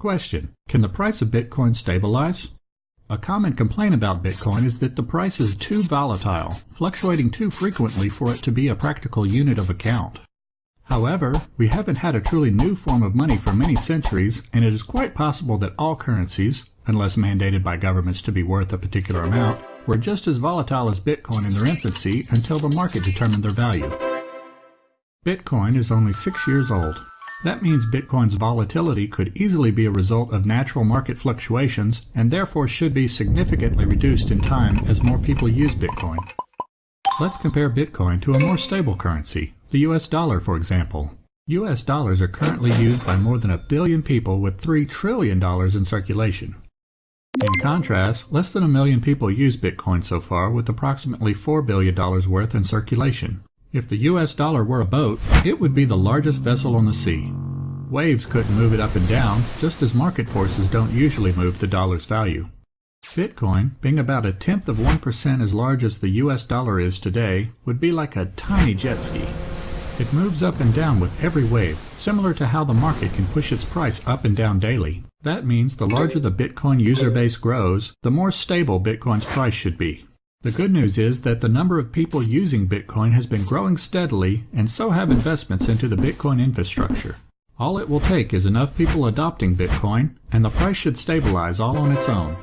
Question. Can the price of Bitcoin stabilize? A common complaint about Bitcoin is that the price is too volatile, fluctuating too frequently for it to be a practical unit of account. However, we haven't had a truly new form of money for many centuries, and it is quite possible that all currencies, unless mandated by governments to be worth a particular amount, were just as volatile as Bitcoin in their infancy until the market determined their value. Bitcoin is only six years old. That means Bitcoin's volatility could easily be a result of natural market fluctuations and therefore should be significantly reduced in time as more people use Bitcoin. Let's compare Bitcoin to a more stable currency, the US dollar for example. US dollars are currently used by more than a billion people with $3 trillion in circulation. In contrast, less than a million people use Bitcoin so far with approximately $4 billion worth in circulation. If the US dollar were a boat, it would be the largest vessel on the sea. Waves couldn't move it up and down, just as market forces don't usually move the dollar's value. Bitcoin, being about a tenth of 1% as large as the US dollar is today, would be like a tiny jet ski. It moves up and down with every wave, similar to how the market can push its price up and down daily. That means the larger the Bitcoin user base grows, the more stable Bitcoin's price should be. The good news is that the number of people using Bitcoin has been growing steadily, and so have investments into the Bitcoin infrastructure. All it will take is enough people adopting Bitcoin, and the price should stabilize all on its own.